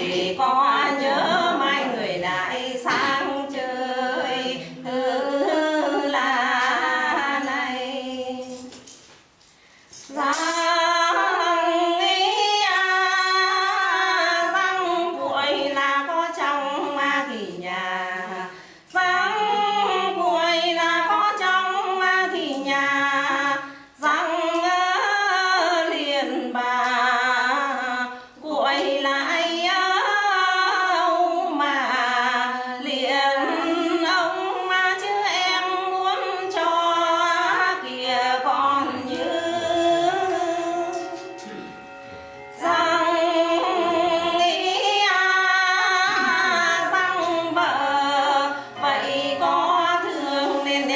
Thì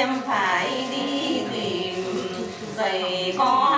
em phải đi tìm giày con.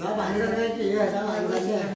nó bán ra đây chị ơi sao bán ra đây